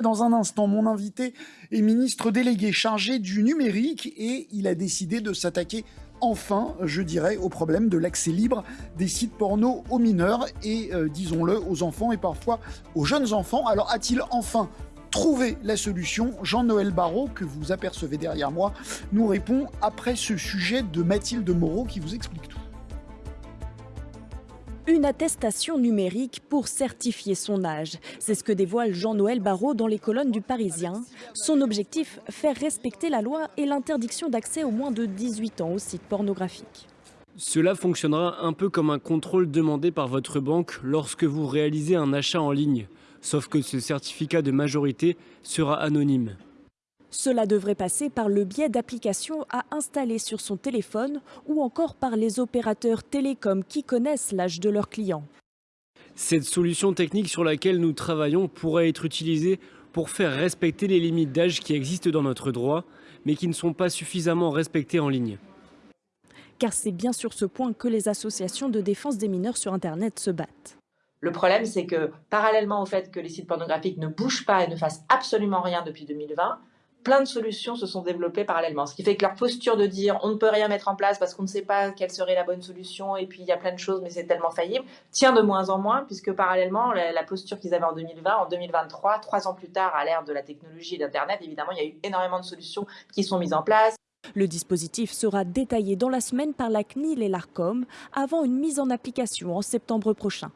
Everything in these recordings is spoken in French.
Dans un instant, mon invité est ministre délégué chargé du numérique et il a décidé de s'attaquer enfin, je dirais, au problème de l'accès libre des sites porno aux mineurs et, euh, disons-le, aux enfants et parfois aux jeunes enfants. Alors a-t-il enfin trouvé la solution? Jean-Noël Barrot, que vous apercevez derrière moi, nous répond après ce sujet de Mathilde Moreau qui vous explique tout une attestation numérique pour certifier son âge. C'est ce que dévoile Jean-Noël Barrot dans les colonnes du Parisien. Son objectif, faire respecter la loi et l'interdiction d'accès aux moins de 18 ans aux sites pornographiques. Cela fonctionnera un peu comme un contrôle demandé par votre banque lorsque vous réalisez un achat en ligne, sauf que ce certificat de majorité sera anonyme. Cela devrait passer par le biais d'applications à installer sur son téléphone ou encore par les opérateurs télécoms qui connaissent l'âge de leurs clients. Cette solution technique sur laquelle nous travaillons pourrait être utilisée pour faire respecter les limites d'âge qui existent dans notre droit, mais qui ne sont pas suffisamment respectées en ligne. Car c'est bien sur ce point que les associations de défense des mineurs sur Internet se battent. Le problème, c'est que parallèlement au fait que les sites pornographiques ne bougent pas et ne fassent absolument rien depuis 2020, plein de solutions se sont développées parallèlement. Ce qui fait que leur posture de dire on ne peut rien mettre en place parce qu'on ne sait pas quelle serait la bonne solution et puis il y a plein de choses mais c'est tellement faillible, tient de moins en moins puisque parallèlement la, posture qu'ils avaient en 2020, en 2023, trois ans plus tard à l'ère de la technologie et d'Internet, évidemment il y a eu énormément de solutions qui sont mises en place. Le dispositif sera détaillé dans la semaine par la CNIL et l'ARCOM avant une mise en application en septembre prochain.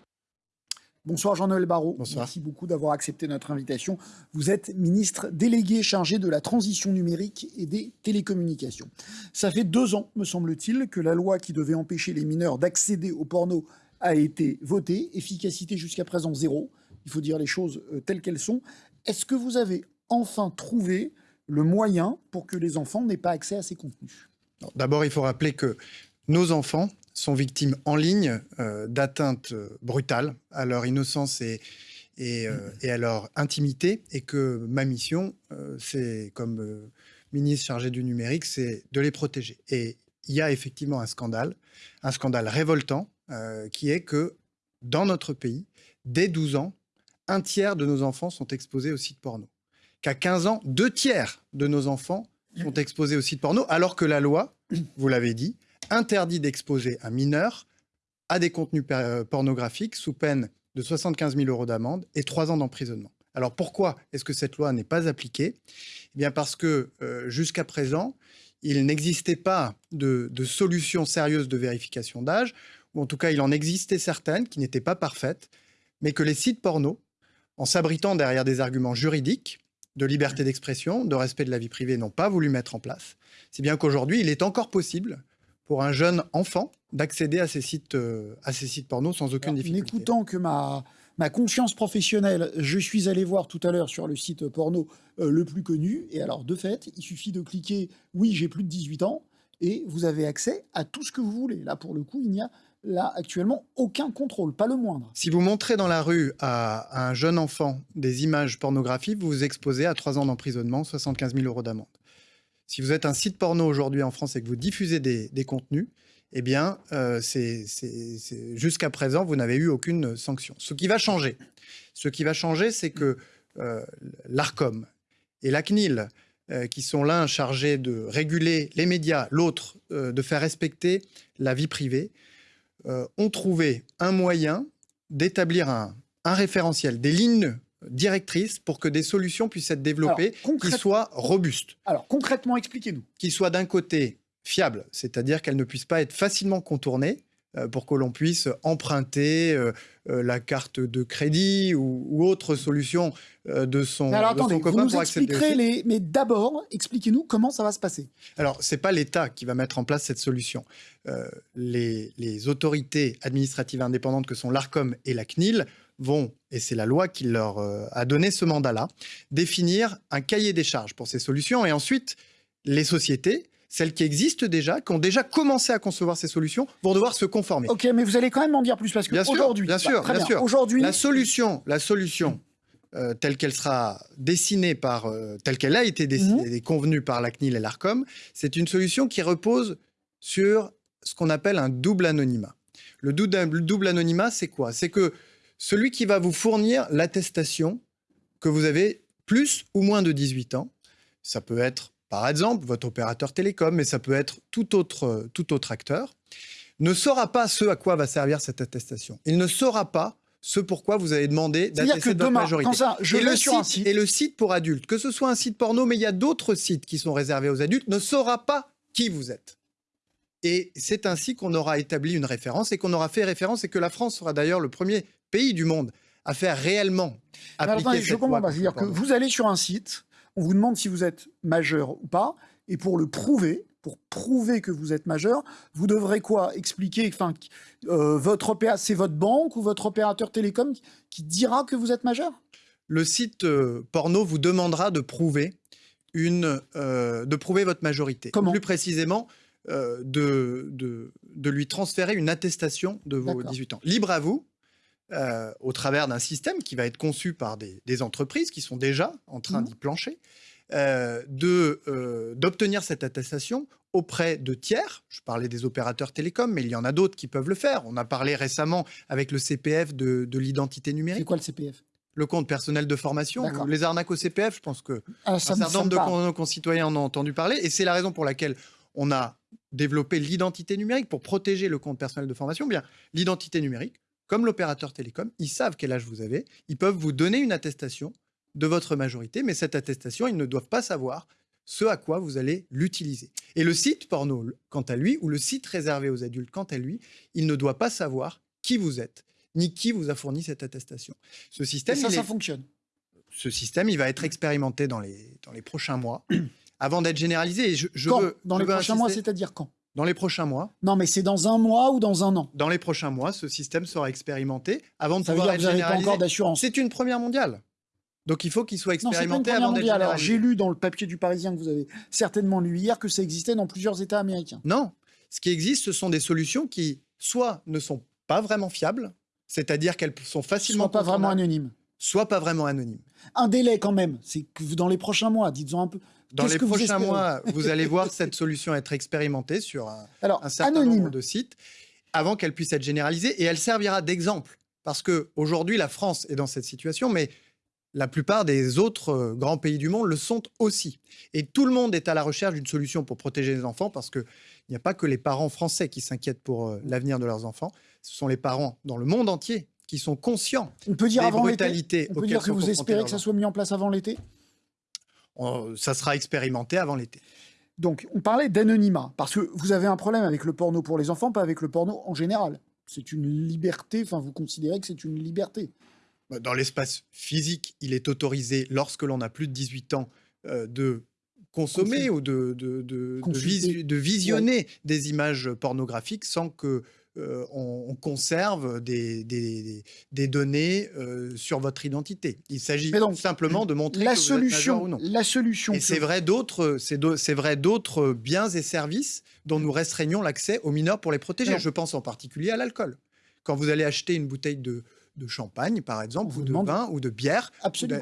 Bonsoir Jean-Noël Barrot. Merci beaucoup d'avoir accepté notre invitation. Vous êtes ministre délégué chargé de la transition numérique et des télécommunications. Ça fait deux ans, me semble-t-il, que la loi qui devait empêcher les mineurs d'accéder au porno a été votée. Efficacité jusqu'à présent zéro. Il faut dire les choses euh, telles qu'elles sont. Est-ce que vous avez enfin trouvé le moyen pour que les enfants n'aient pas accès à ces contenus? D'abord, il faut rappeler que nos enfants sont victimes en ligne euh, d'atteintes euh, brutales à leur innocence et, euh, et, à leur intimité, et que ma mission, c'est comme ministre chargé du numérique, c'est de les protéger. Et il y a effectivement un scandale, un scandale révoltant, qui est que dans notre pays, dès 12 ans, un tiers de nos enfants sont exposés aux sites porno. Qu'à 15 ans, deux tiers de nos enfants sont exposés aux sites porno, alors que la loi, vous l'avez dit, interdit d'exposer un mineur à des contenus euh, pornographiques sous peine de 75 000 euros d'amende et 3 ans d'emprisonnement. Alors pourquoi est-ce que cette loi n'est pas appliquée? Eh bien parce que euh, jusqu'à présent, il n'existait pas de, de solution sérieuse de vérification d'âge, ou en tout cas il en existait certaines qui n'étaient pas parfaites, mais que les sites porno, en s'abritant derrière des arguments juridiques, de liberté d'expression, de respect de la vie privée, n'ont pas voulu mettre en place. C'est bien qu'aujourd'hui, il est encore possible pour un jeune enfant d'accéder à ces sites, euh, à ces sites porno sans aucune difficulté. En écoutant que ma, ma conscience professionnelle, je suis allé voir tout à l'heure sur le site porno euh, le plus connu, et alors de fait, il suffit de cliquer « oui, j'ai plus de 18 ans », et vous avez accès à tout ce que vous voulez. Là, pour le coup, il n'y a là actuellement aucun contrôle, pas le moindre. Si vous montrez dans la rue à, un jeune enfant des images pornographiques, vous vous exposez à 3 ans d'emprisonnement, 75 000 euros d'amende. Si vous êtes un site porno aujourd'hui en France et que vous diffusez des, contenus, eh bien, euh, jusqu'à présent, vous n'avez eu aucune sanction. Ce qui va changer, ce qui va changer, c'est que euh, l'ARCOM et la CNIL, euh, qui sont l'un chargés de réguler les médias, l'autre de faire respecter la vie privée, ont trouvé un moyen d'établir un référentiel, des lignes directrice pour que des solutions puissent être développées qui soient robustes. Alors concrètement, expliquez-nous. Qui soient d'un côté fiables, c'est-à-dire qu'elles ne puissent pas être facilement contournées euh, pour que l'on puisse emprunter euh, euh, la carte de crédit ou, autre solution de son, mais alors, attendez, vous nous expliquerez les... Mais d'abord, expliquez-nous comment ça va se passer. Alors, ce n'est pas l'État qui va mettre en place cette solution. les, les autorités administratives indépendantes que sont l'ARCOM et la CNIL vont, et c'est la loi qui leur euh, a donné ce mandat-là, définir un cahier des charges pour ces solutions. Et ensuite, les sociétés, celles qui existent déjà, qui ont déjà commencé à concevoir ces solutions, vont devoir se conformer. Ok, mais vous allez quand même m'en dire plus parce que aujourd'hui, bien sûr, bah, bien, sûr, aujourd'hui, la solution, la solution. Euh, telle qu'elle sera dessinée par, euh, telle qu'elle a été dessinée mhm. et convenue par la CNIL et l'ARCOM, c'est une solution qui repose sur ce qu'on appelle un double anonymat. Le double anonymat, c'est quoi? C'est que celui qui va vous fournir l'attestation que vous avez plus ou moins de 18 ans. Ça peut être, par exemple, votre opérateur télécom, mais ça peut être tout autre, tout autre acteur, ne saura pas ce à quoi va servir cette attestation. Il ne saura pas ce pourquoi vous avez demandé d'attester de votre majorité. je et, le sur site, et le site pour adultes, que ce soit un site porno, mais il y a d'autres sites qui sont réservés aux adultes, ne saura pas qui vous êtes. Et c'est ainsi qu'on aura établi une référence et qu'on aura fait référence et que la France sera d'ailleurs le premier pays du monde à faire réellement appliquer cette je comprends pas. C'est-à-dire que vous allez sur un site, on vous demande si vous êtes majeur ou pas, et pour le prouver, pour prouver que vous êtes majeur, vous devrez quoi? Expliquer, enfin, euh, votre c'est votre banque ou votre opérateur télécom qui dira que vous êtes majeur? Le site euh, porno vous demandera de prouver une, euh, de prouver votre majorité. Comment? Plus précisément, de, de, lui transférer une attestation de vos 18 ans. Libre à vous, au travers d'un système qui va être conçu par des, des, entreprises qui sont déjà en train mmh. d'y plancher, euh, euh, d'obtenir cette attestation auprès de tiers. Je parlais des opérateurs télécoms, mais il y en a d'autres qui peuvent le faire. On a parlé récemment avec le CPF de, l'identité numérique. C'est quoi le CPF le compte personnel de formation. Les arnaques au CPF, je pense que ah, un certain nombre de nos concitoyens en ont entendu parler. Et c'est la raison pour laquelle on a développé l'identité numérique pour protéger le compte personnel de formation. Bien, l'identité numérique, comme l'opérateur télécom, ils savent quel âge vous avez. Ils peuvent vous donner une attestation de votre majorité, mais cette attestation, ils ne doivent pas savoir ce à quoi vous allez l'utiliser. Et le site porno, quant à lui, ou le site réservé aux adultes, quant à lui, il ne doit pas savoir qui vous êtes, ni qui vous a fourni cette attestation. Ce système, ça, ça fonctionne. Ce système, il va être expérimenté dans les, dans les prochains mois, avant d'être généralisé. Et je, quand? Dans les prochains mois, c'est-à-dire quand? Dans les prochains mois. Non, mais c'est dans un mois ou dans un an Dans les prochains mois, ce système sera expérimenté avant de pouvoir être généralisé. encore d'assurance. C'est une première mondiale. Donc il faut qu'il soit expérimenté avant d'être Alors j'ai lu dans le papier du Parisien que vous avez certainement lu hier que ça existait dans plusieurs États américains. Non, ce qui existe, ce sont des solutions qui soit ne sont pas vraiment fiables, c'est-à-dire qu'elles sont facilement soit pas vraiment anonymes, soit pas vraiment anonymes. Un délai quand même, c'est que dans les prochains mois, dites-en un peu. Dans les prochains mois, vous allez voir cette solution être expérimentée sur un, un certain nombre de sites avant qu'elle puisse être généralisée et elle servira d'exemple. Parce que aujourd'hui, la France est dans cette situation, mais la plupart des autres euh, grands pays du monde le sont aussi. Et tout le monde est à la recherche d'une solution pour protéger les enfants parce qu'il n'y a pas que les parents français qui s'inquiètent pour euh, l'avenir de leurs enfants, ce sont les parents dans le monde entier qui sont conscients on peut dire des avant brutalités. On peut dire que vous espérez que ça soit mis en place avant l'été Ça sera expérimenté avant l'été. Donc, on parlait d'anonymat, parce que vous avez un problème avec le porno pour les enfants, pas avec le porno en général. C'est une liberté, enfin, vous considérez que c'est une liberté. Bah, dans l'espace physique, il est autorisé, lorsque l'on a plus de 18 ans, euh, de consommer ou de, de, visionner des images pornographiques sans que euh, on, conserve des, des, données euh, sur votre identité. Il s'agit simplement de montrer la que solution, vous êtes ou non. La solution. Et c'est vrai d'autres, c'est vrai d'autres biens et services dont nous restreignons l'accès aux mineurs pour les protéger. Je pense en particulier à l'alcool. Quand vous allez acheter une bouteille de, de champagne, par exemple, ou de vin, ou de bière,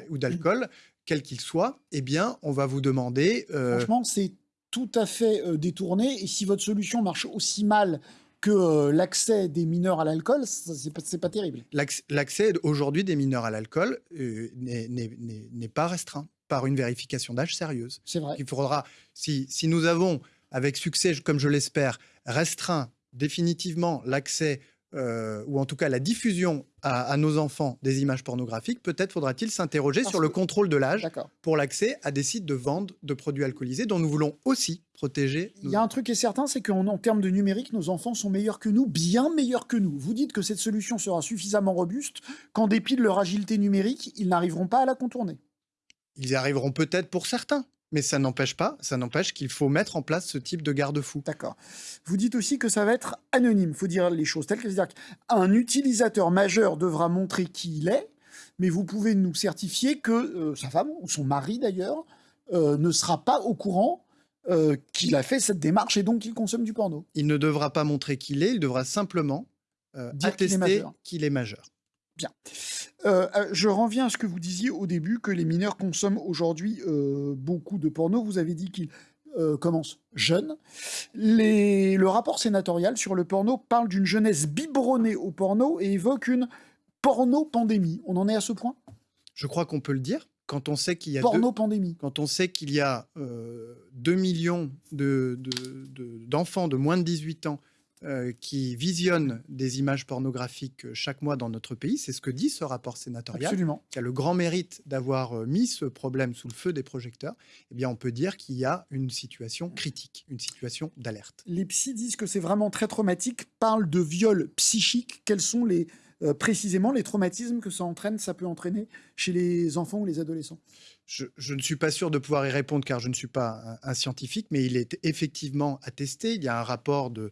ou d'alcool, quel qu'il soit, eh bien, on va vous demander... Euh, Franchement, c'est tout à fait euh, détourné. Et si votre solution marche aussi mal que euh, l'accès des mineurs à l'alcool, c'est pas, pas terrible. L'accès aujourd'hui des mineurs à l'alcool n'est pas restreint par une vérification d'âge sérieuse. C'est vrai. Il faudra, si, si nous avons, avec succès, comme je l'espère, restreint définitivement l'accès euh, ou en tout cas la diffusion à, nos enfants des images pornographiques, peut-être faudra-t-il s'interroger sur le contrôle de l'âge pour l'accès à des sites de vente de produits alcoolisés dont nous voulons aussi protéger. Il y a un truc qui est certain, c'est qu'en termes de numérique, nos enfants sont meilleurs que nous, bien meilleurs que nous. Vous dites que cette solution sera suffisamment robuste qu'en dépit de leur agilité numérique, ils n'arriveront pas à la contourner. Ils y arriveront peut-être pour certains, mais ça n'empêche pas, ça n'empêche qu'il faut mettre en place ce type de garde-fou. D'accord. Vous dites aussi que ça va être anonyme, il faut dire les choses telles qu'elles. C'est-à-dire qu'un utilisateur majeur devra montrer qui il est, mais vous pouvez nous certifier que euh, sa femme, ou son mari d'ailleurs, euh, ne sera pas au courant euh, qu'il a fait cette démarche et donc qu'il consomme du porno. Il ne devra pas montrer qu'il est, il devra simplement attester qu'il est majeur. Bien. Euh, euh, je reviens à ce que vous disiez au début, que les mineurs consomment aujourd'hui euh, beaucoup de porno. Vous avez dit qu'ils commencent jeunes. Le rapport sénatorial sur le porno parle d'une jeunesse biberonnée au porno et évoque une porno-pandémie. On en est à ce point? Je crois qu'on peut le dire. quand on sait qu'il y a Porno-pandémie. Quand on sait qu'il y a 2 millions d'enfants de, de, moins de 18 ans euh, qui visionnent des images pornographiques euh, chaque mois dans notre pays. C'est ce que dit ce rapport sénatorial, Absolument. qui a le grand mérite d'avoir euh, mis ce problème sous le feu des projecteurs. Eh bien, on peut dire qu'il y a une situation critique, une situation d'alerte. Les psys disent que c'est vraiment très traumatique, parlent de viol psychique. Quels sont les, précisément les traumatismes que ça entraîne, ça peut entraîner chez les enfants ou les adolescents je, ne suis pas sûr de pouvoir y répondre car je ne suis pas un, scientifique, mais il est effectivement attesté. Il y a un rapport de,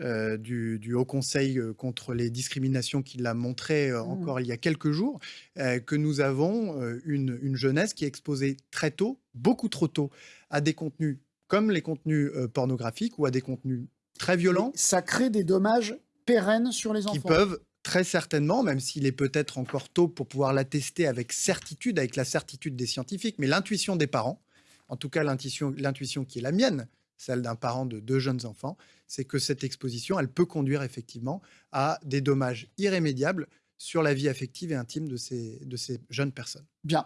euh, du, Haut Conseil euh, contre les discriminations qui l'a montré euh, mmh. encore il y a quelques jours, que nous avons une, une, jeunesse qui est exposée très tôt, beaucoup trop tôt, à des contenus comme les contenus pornographiques ou à des contenus très violents. ça crée des dommages pérennes sur les enfants. Qui peuvent Très certainement, même s'il est peut-être encore tôt pour pouvoir l'attester avec certitude, avec la certitude des scientifiques, mais l'intuition des parents, en tout cas l'intuition qui est la mienne, celle d'un parent de deux jeunes enfants, c'est que cette exposition, elle peut conduire effectivement à des dommages irrémédiables sur la vie affective et intime de ces, jeunes personnes. Bien,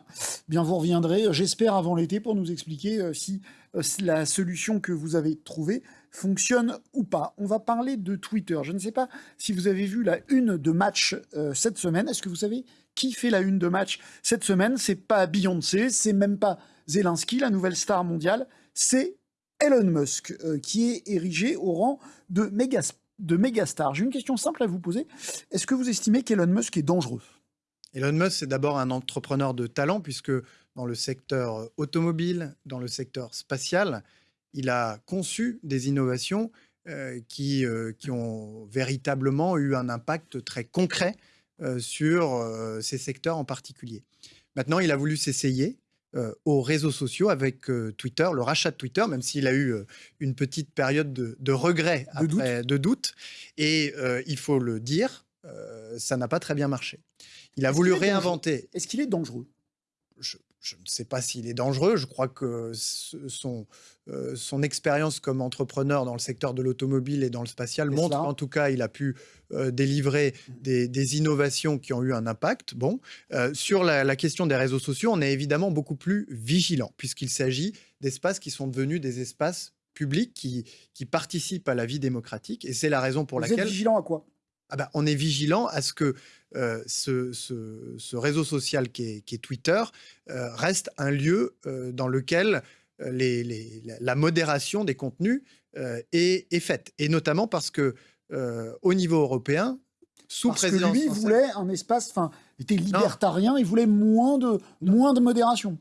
vous reviendrez, euh, j'espère, avant l'été pour nous expliquer euh, si euh, la solution que vous avez trouvée fonctionne ou pas. On va parler de Twitter. Je ne sais pas si vous avez vu la une de match cette semaine. Est-ce que vous savez qui fait la une de match cette semaine? C'est pas Beyoncé, c'est même pas Zelensky, la nouvelle star mondiale, c'est Elon Musk, qui est érigé au rang de méga de mégastar. J'ai une question simple à vous poser. Est-ce que vous estimez qu'Elon Musk est dangereux? Elon Musk, c'est d'abord un entrepreneur de talent, puisque dans le secteur automobile, dans le secteur spatial, il a conçu des innovations euh, qui, euh, qui ont véritablement eu un impact très concret euh, sur ces secteurs en particulier. Maintenant, il a voulu s'essayer aux réseaux sociaux avec Twitter, le rachat de Twitter, même s'il a eu une petite période de, regret, de, doute. Et il faut le dire, ça n'a pas très bien marché. Il a voulu réinventer. Est-ce qu'il est dangereux? Je ne sais pas s'il est dangereux. Je crois que son, euh, son expérience comme entrepreneur dans le secteur de l'automobile et dans le spatial montre qu'en tout cas, il a pu euh, délivrer mmh. des, innovations qui ont eu un impact. Bon, euh, sur la, question des réseaux sociaux, on est évidemment beaucoup plus vigilant, puisqu'il s'agit d'espaces qui sont devenus des espaces publics qui, qui participent à la vie démocratique. Et c'est la raison pour laquelle... Vous êtes vigilant à quoi? Ah ben, on est vigilant à ce que euh, ce, réseau social qui est, Twitter euh, reste un lieu euh, dans lequel la modération des contenus est, faite. Et notamment parce que au niveau européen, sous parce que lui, voulait un espace, enfin, était libertarien, il voulait moins de, moins de modération.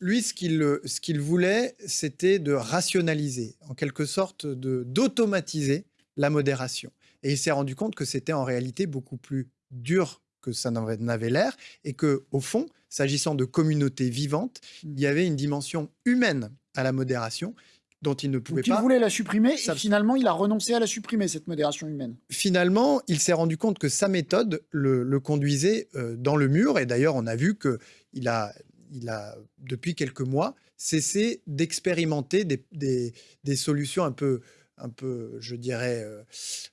Lui, ce qu'il voulait, c'était de rationaliser, en quelque sorte, d'automatiser la modération. Et il s'est rendu compte que c'était en réalité beaucoup plus dur que ça n'avait l'air et que, au fond, s'agissant de communautés vivantes, il y avait une dimension humaine à la modération dont il ne pouvait pas. Il voulait la supprimer et finalement il a renoncé à la supprimer, cette modération humaine. Finalement, il s'est rendu compte que sa méthode le, conduisait euh, dans le mur et d'ailleurs on a vu qu'il a, il a, depuis quelques mois, cessé d'expérimenter des, des, solutions un peu un peu, je dirais, euh,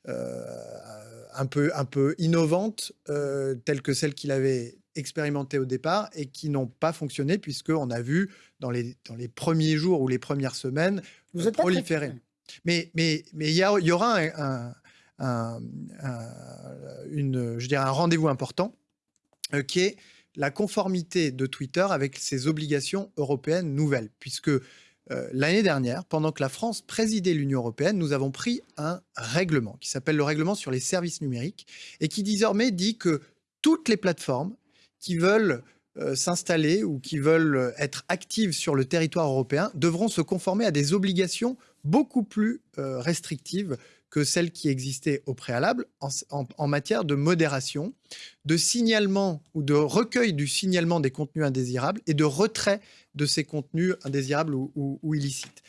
euh, un, peu, un peu innovantes, euh, telles que celles qu'il avait expérimentées au départ et qui n'ont pas fonctionné puisqu'on a vu dans les, dans les premiers jours ou les premières semaines Vous êtes proliférer. Mais mais mais il y, y, aura un, un, une, je dirais un rendez-vous important qui est la conformité de Twitter avec ses obligations européennes nouvelles, puisque euh, l'année dernière, pendant que la France présidait l'Union européenne, nous avons pris un règlement qui s'appelle le règlement sur les services numériques et qui désormais dit que toutes les plateformes qui veulent euh, s'installer ou qui veulent être actives sur le territoire européen devront se conformer à des obligations beaucoup plus euh, restrictives que celles qui existaient au préalable en, matière de modération, de signalement ou de recueil du signalement des contenus indésirables et de retrait de ces contenus indésirables ou, illicites.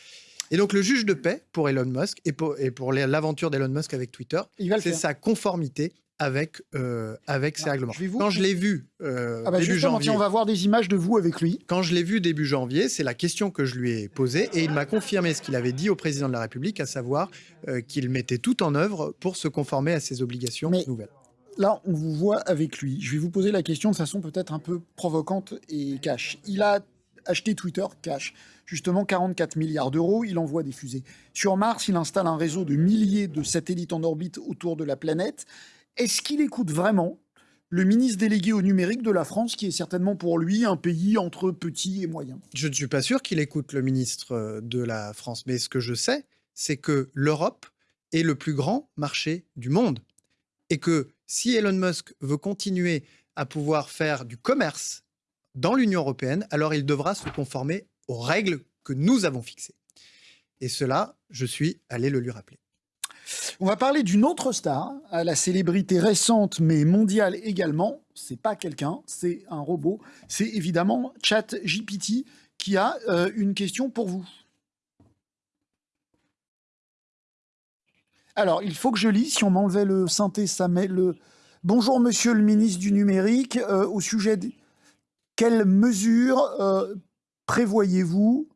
Et donc le juge de paix pour Elon Musk et pour, et pour l'aventure d'Elon Musk avec Twitter, c'est sa conformité avec, euh, avec ces règlements. Quand je l'ai vu euh, ah bah début janvier... On va voir des images de vous avec lui. Quand je l'ai vu début janvier, c'est la question que je lui ai posée et il m'a confirmé ce qu'il avait dit au président de la République, à savoir euh, qu'il mettait tout en œuvre pour se conformer à ses obligations nouvelles. là, on vous voit avec lui. Je vais vous poser la question de façon peut-être un peu provocante et cash. Il a acheté Twitter cash, justement 44 milliards d'euros, il envoie des fusées. Sur Mars, il installe un réseau de milliers de satellites en orbite autour de la planète. Est-ce qu'il écoute vraiment le ministre délégué au numérique de la France, qui est certainement pour lui un pays entre petits et moyens? Je ne suis pas sûr qu'il écoute le ministre euh, de la France, mais ce que je sais, c'est que l'Europe est le plus grand marché du monde. Et que si Elon Musk veut continuer à pouvoir faire du commerce dans l'Union européenne, alors il devra se conformer aux règles que nous avons fixées. Et cela, je suis allé le lui rappeler. On va parler d'une autre star, à la célébrité récente mais mondiale également. C'est pas quelqu'un, c'est un robot. C'est évidemment ChatGPT qui a euh, une question pour vous. Alors, il faut que je lis. Si on m'enlevait le synthé, ça met le. Bonjour, monsieur le ministre du numérique. Euh, au sujet de quelles mesures euh, prévoyez-vous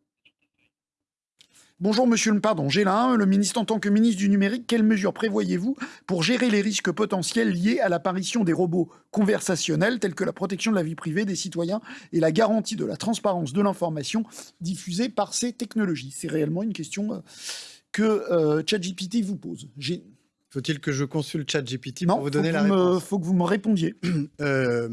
Bonjour monsieur le pardon, Gélin, le ministre en tant que ministre du numérique, quelles mesures prévoyez-vous pour gérer les risques potentiels liés à l'apparition des robots conversationnels tels que la protection de la vie privée des citoyens et la garantie de la transparence de l'information diffusée par ces technologies? C'est réellement une question euh, que euh, ChatGPT vous pose. Faut-il que je consulte ChatGPT pour vous donner la réponse? Il faut que vous me répondiez. Euh,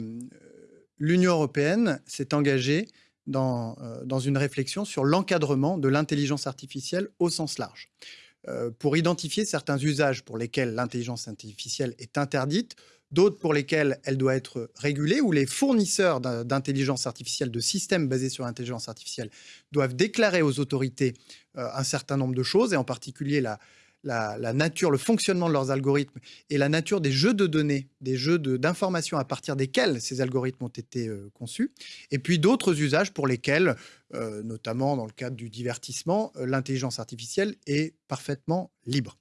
L'Union européenne s'est engagée dans, euh, dans une réflexion sur l'encadrement de l'intelligence artificielle au sens large. Euh, pour identifier certains usages pour lesquels l'intelligence artificielle est interdite, d'autres pour lesquels elle doit être régulée, où les fournisseurs d'intelligence artificielle, de systèmes basés sur l'intelligence artificielle, doivent déclarer aux autorités euh, un certain nombre de choses, et en particulier la, la, nature, le fonctionnement de leurs algorithmes et la nature des jeux de données, des jeux d'informations à partir desquels ces algorithmes ont été euh, conçus, et puis d'autres usages pour lesquels, euh, notamment dans le cadre du divertissement, euh, l'intelligence artificielle est parfaitement libre.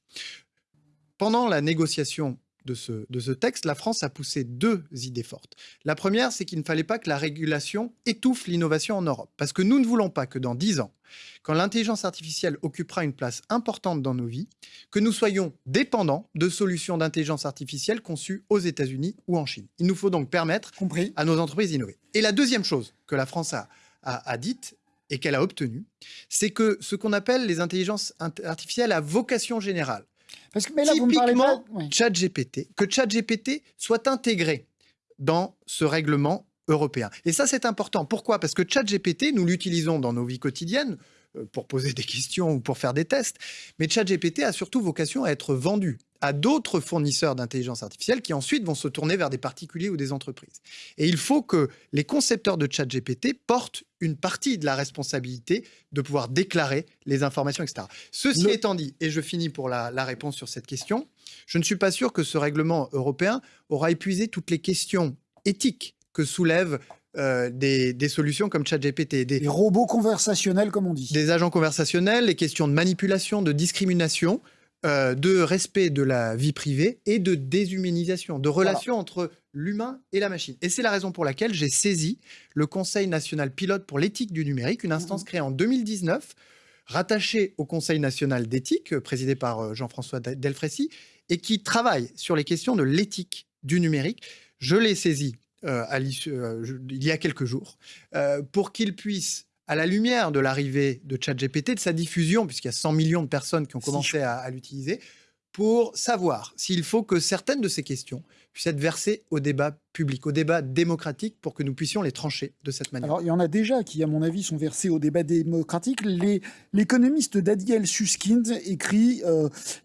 Pendant la négociation de ce, de ce texte, la France a poussé deux idées fortes. La première, c'est qu'il ne fallait pas que la régulation étouffe l'innovation en Europe, parce que nous ne voulons pas que dans dix ans, quand l'intelligence artificielle occupera une place importante dans nos vies, que nous soyons dépendants de solutions d'intelligence artificielle conçues aux États-Unis ou en Chine. Il nous faut donc permettre à nos entreprises d'innover. Et la deuxième chose que la France a, a, dite et qu'elle a obtenue, c'est que ce qu'on appelle les intelligences artificielles à vocation générale, parce que, mais là, Typiquement, vous ChatGPT, que ChatGPT soit intégré dans ce règlement européen. Et ça, c'est important. Pourquoi? Parce que ChatGPT, nous l'utilisons dans nos vies quotidiennes pour poser des questions ou pour faire des tests, mais ChatGPT a surtout vocation à être vendu à d'autres fournisseurs d'intelligence artificielle qui ensuite vont se tourner vers des particuliers ou des entreprises. Et il faut que les concepteurs de ChatGPT portent une partie de la responsabilité de pouvoir déclarer les informations, etc. Ceci étant dit, et je finis pour la, la réponse sur cette question, je ne suis pas sûr que ce règlement européen aura épuisé toutes les questions éthiques que soulèvent euh, des, solutions comme ChatGPT. Des, des robots conversationnels, comme on dit. Des agents conversationnels, les questions de manipulation, de discrimination, euh, de respect de la vie privée et de déshumanisation, de relation entre l'humain et la machine. Et c'est la raison pour laquelle j'ai saisi le Conseil national pilote pour l'éthique du numérique, une instance mhm. créée en 2019, rattachée au Conseil national d'éthique, euh, présidé par Jean-François Delfrécy, et qui travaille sur les questions de l'éthique du numérique. Je l'ai saisi euh, euh, il y a quelques jours, euh, pour qu'il puisse, à la lumière de l'arrivée de ChatGPT, de sa diffusion, puisqu'il y a 100 millions de personnes qui ont commencé à, l'utiliser, pour savoir s'il faut que certaines de ces questions puissent être versées au débat public, au débat démocratique, pour que nous puissions les trancher de cette manière. Alors, il y en a déjà qui, à mon avis, sont versés au débat démocratique. L'économiste Daniel Suskind écrit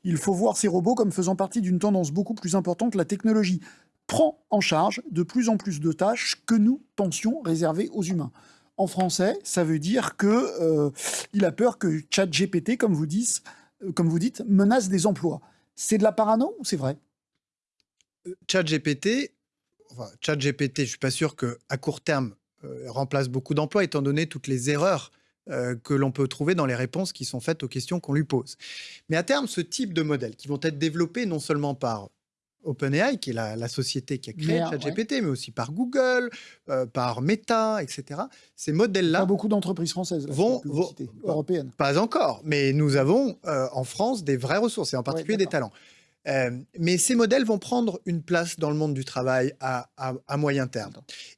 Il faut voir ces robots comme faisant partie d'une tendance beaucoup plus importante, la technologie prend en charge de plus en plus de tâches que nous pensions réserver aux humains. En français, ça veut dire que euh, il a peur que ChatGPT, comme vous dites, euh, dites, menace des emplois. C'est de la parano ou c'est vrai? Euh, ChatGPT, enfin, ChatGPT, je suis pas sûr que à court terme remplace beaucoup d'emplois, étant donné toutes les erreurs que l'on peut trouver dans les réponses qui sont faites aux questions qu'on lui pose. Mais à terme, ce type de modèles qui vont être développés non seulement par OpenAI, qui est la, société qui a créé ChatGPT, mais aussi par Google, euh, par Meta, etc. Ces modèles-là. Pas beaucoup d'entreprises françaises vont, européennes. Pas encore, mais nous avons euh, en France des vraies ressources, et en particulier des talents. Euh, mais ces modèles vont prendre une place dans le monde du travail à, moyen terme.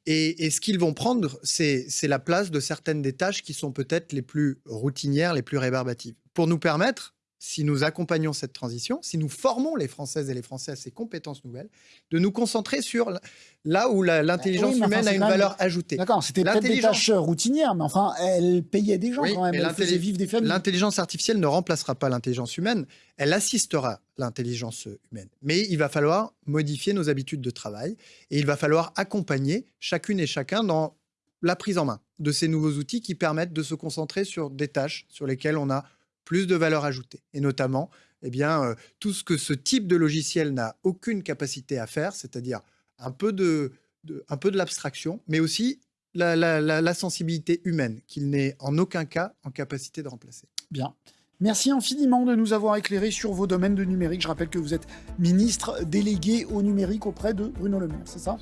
Et, ce qu'ils vont prendre, c'est la place de certaines des tâches qui sont peut-être les plus routinières, les plus rébarbatives. Pour nous permettre, si nous accompagnons cette transition, si nous formons les Françaises et les Français à ces compétences nouvelles, de nous concentrer sur là où l'intelligence humaine a une valeur ajoutée. D'accord, c'était peut-être des tâches routinières, mais enfin, elle payait des gens quand même, elle faisait vivre des familles. L'intelligence artificielle ne remplacera pas l'intelligence humaine, elle assistera l'intelligence humaine. Mais il va falloir modifier nos habitudes de travail et il va falloir accompagner chacune et chacun dans la prise en main de ces nouveaux outils qui permettent de se concentrer sur des tâches sur lesquelles on a plus de valeur ajoutée. Et notamment, eh bien, euh, tout ce que ce type de logiciel n'a aucune capacité à faire, c'est-à-dire un peu de, un peu de l'abstraction, mais aussi la, la sensibilité humaine, qu'il n'est en aucun cas en capacité de remplacer. Bien. Merci infiniment de nous avoir éclairé sur vos domaines de numérique. Je rappelle que vous êtes ministre délégué au numérique auprès de Bruno Le Maire, c'est ça?